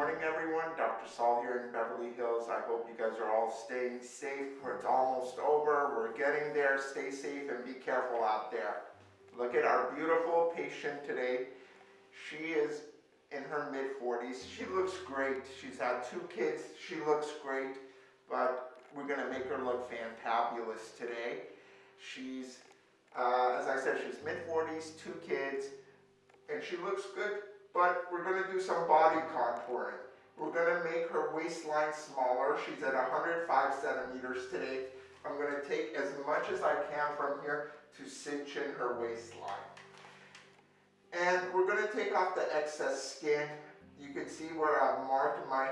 morning, everyone. Dr. Saul here in Beverly Hills. I hope you guys are all staying safe. It's almost over. We're getting there. Stay safe and be careful out there. Look at our beautiful patient today. She is in her mid 40s. She looks great. She's had two kids. She looks great, but we're going to make her look fantabulous today. She's, uh, as I said, she's mid 40s, two kids, and she looks good but we're do some body contouring. We're going to make her waistline smaller. She's at 105 centimeters today. I'm going to take as much as I can from here to cinch in her waistline. And we're going to take off the excess skin. You can see where I've marked my,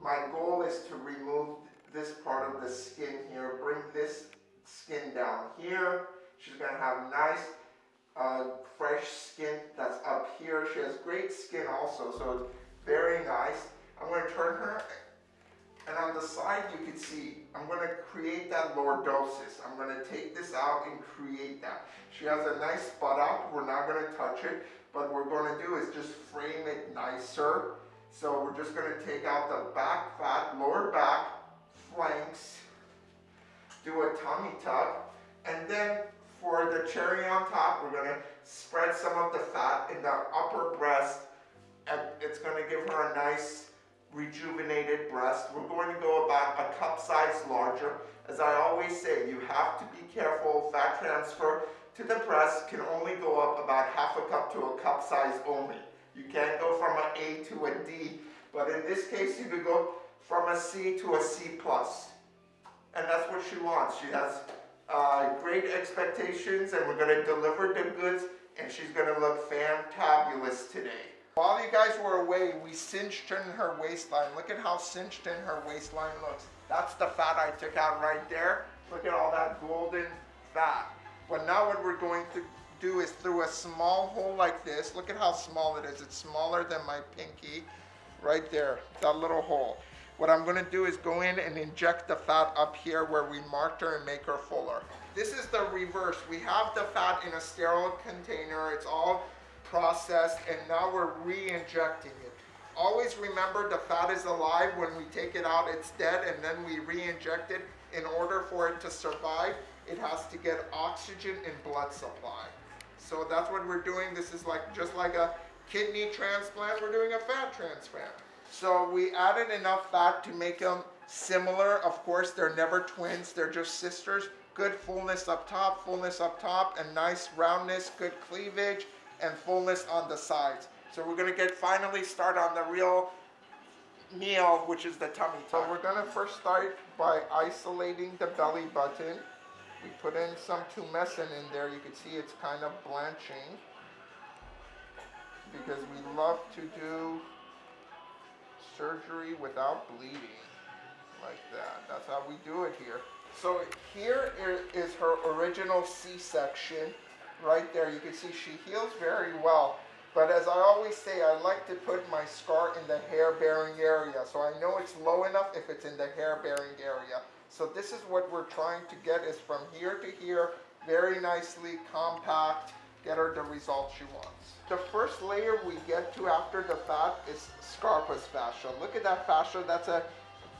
my goal is to remove this part of the skin here, bring this skin down here. She's going to have nice uh, fresh skin that's up here. She has great skin also, so it's very nice. I'm going to turn her, and on the side you can see, I'm going to create that lordosis. I'm going to take this out and create that. She has a nice buttock. We're not going to touch it, but what we're going to do is just frame it nicer. So we're just going to take out the back fat, lower back, flanks, do a tummy tuck, and then for the cherry on top, we're going to spread some of the fat in the upper breast. And it's going to give her a nice rejuvenated breast. We're going to go about a cup size larger. As I always say, you have to be careful. Fat transfer to the breast can only go up about half a cup to a cup size only. You can't go from an A to a D, but in this case, you could go from a C to a C plus. And that's what she wants. She has uh, great expectations and we're going to deliver the goods and she's going to look fantabulous today. While you guys were away, we cinched in her waistline. Look at how cinched in her waistline looks. That's the fat I took out right there. Look at all that golden fat. But now what we're going to do is through a small hole like this. Look at how small it is. It's smaller than my pinky. Right there, that little hole. What I'm gonna do is go in and inject the fat up here where we marked her and make her fuller. This is the reverse. We have the fat in a sterile container. It's all processed and now we're re-injecting it. Always remember the fat is alive. When we take it out, it's dead and then we re-inject it. In order for it to survive, it has to get oxygen and blood supply. So that's what we're doing. This is like just like a kidney transplant, we're doing a fat transplant. So we added enough fat to make them similar. Of course, they're never twins, they're just sisters. Good fullness up top, fullness up top, and nice roundness, good cleavage, and fullness on the sides. So we're gonna get finally start on the real meal, which is the tummy tuck. So we're gonna first start by isolating the belly button. We put in some tumescent in there. You can see it's kind of blanching because we love to do surgery without bleeding like that. That's how we do it here. So here is her original C-section right there. You can see she heals very well. But as I always say, I like to put my scar in the hair-bearing area. So I know it's low enough if it's in the hair-bearing area. So this is what we're trying to get is from here to here, very nicely compact, get her the result she wants. The first layer we get to after the fat is Scarpa's fascia. Look at that fascia, that's a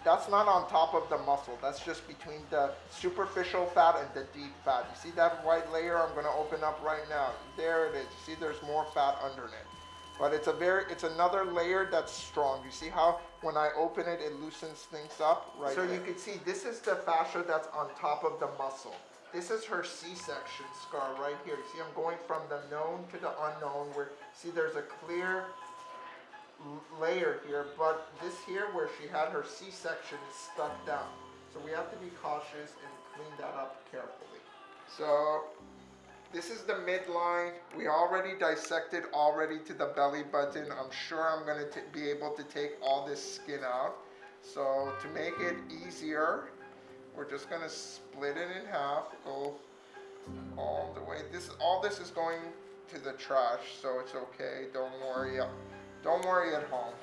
that's not on top of the muscle. That's just between the superficial fat and the deep fat. You see that white layer I'm gonna open up right now? There it is. You see there's more fat underneath. But it's a very, it's another layer that's strong. You see how when I open it, it loosens things up right So there. you can see this is the fascia that's on top of the muscle. This is her C-section scar right here. You see, I'm going from the known to the unknown where, see, there's a clear layer here, but this here where she had her C-section is stuck down. So we have to be cautious and clean that up carefully. So this is the midline. We already dissected already to the belly button. I'm sure I'm going to be able to take all this skin out. So to make it easier, we're just gonna split it in half, go all the way. This all this is going to the trash, so it's okay. Don't worry. Uh, don't worry at home.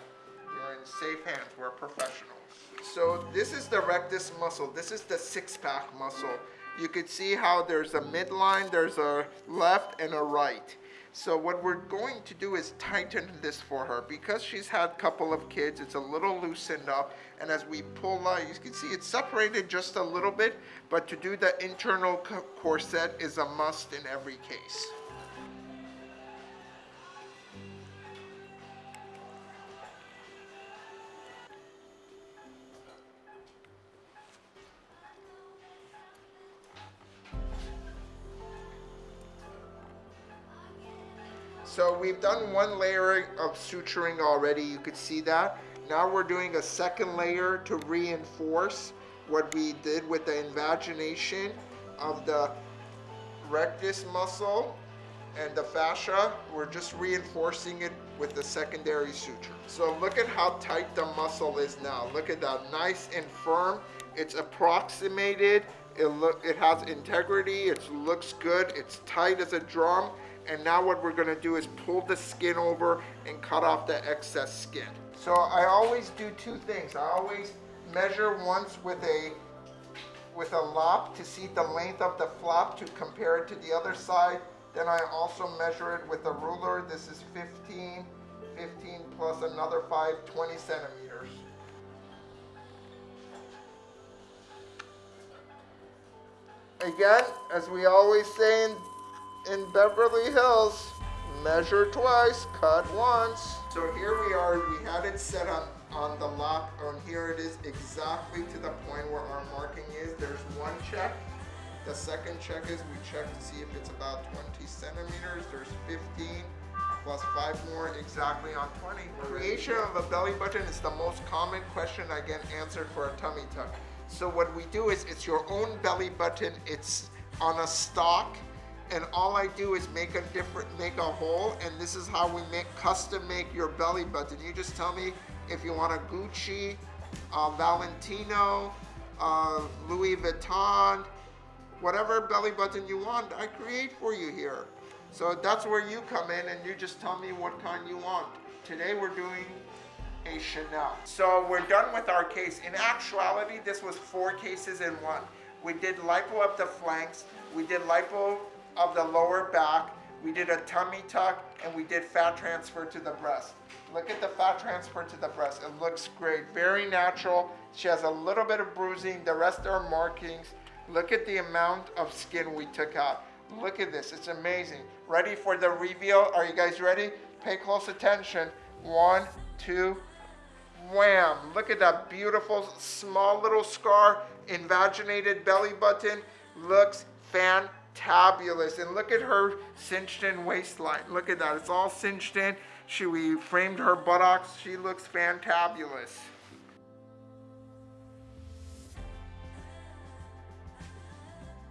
You're in safe hands. We're professionals. So this is the rectus muscle. This is the six-pack muscle. You can see how there's a midline, there's a left and a right. So what we're going to do is tighten this for her. Because she's had a couple of kids, it's a little loosened up. And as we pull out, you can see it's separated just a little bit, but to do the internal corset is a must in every case. So we've done one layer of suturing already, you could see that. Now we're doing a second layer to reinforce what we did with the invagination of the rectus muscle and the fascia. We're just reinforcing it with the secondary suture. So look at how tight the muscle is now. Look at that, nice and firm. It's approximated, it, look, it has integrity, it looks good, it's tight as a drum. And now what we're gonna do is pull the skin over and cut off the excess skin. So I always do two things. I always measure once with a with a lop to see the length of the flap to compare it to the other side. Then I also measure it with a ruler. This is 15, 15 plus another 5, 20 centimeters. Again, as we always say in in Beverly Hills. Measure twice, cut once. So here we are, we had it set on, on the lock, and here it is exactly to the point where our marking is. There's one check. The second check is we check to see if it's about 20 centimeters. There's 15 plus five more exactly on 20. Creation of a belly button is the most common question I get answered for a tummy tuck. So what we do is it's your own belly button. It's on a stock and all I do is make a different, make a hole, and this is how we make, custom make your belly button. You just tell me if you want a Gucci, uh, Valentino, uh, Louis Vuitton, whatever belly button you want, I create for you here. So that's where you come in and you just tell me what kind you want. Today we're doing a Chanel. So we're done with our case. In actuality, this was four cases in one. We did lipo up the flanks, we did lipo of the lower back. We did a tummy tuck and we did fat transfer to the breast. Look at the fat transfer to the breast. It looks great, very natural. She has a little bit of bruising. The rest are markings. Look at the amount of skin we took out. Look at this, it's amazing. Ready for the reveal? Are you guys ready? Pay close attention. One, two, wham. Look at that beautiful small little scar, invaginated belly button. Looks fantastic tabulous. And look at her cinched in waistline. Look at that. It's all cinched in. She, we framed her buttocks. She looks fantabulous.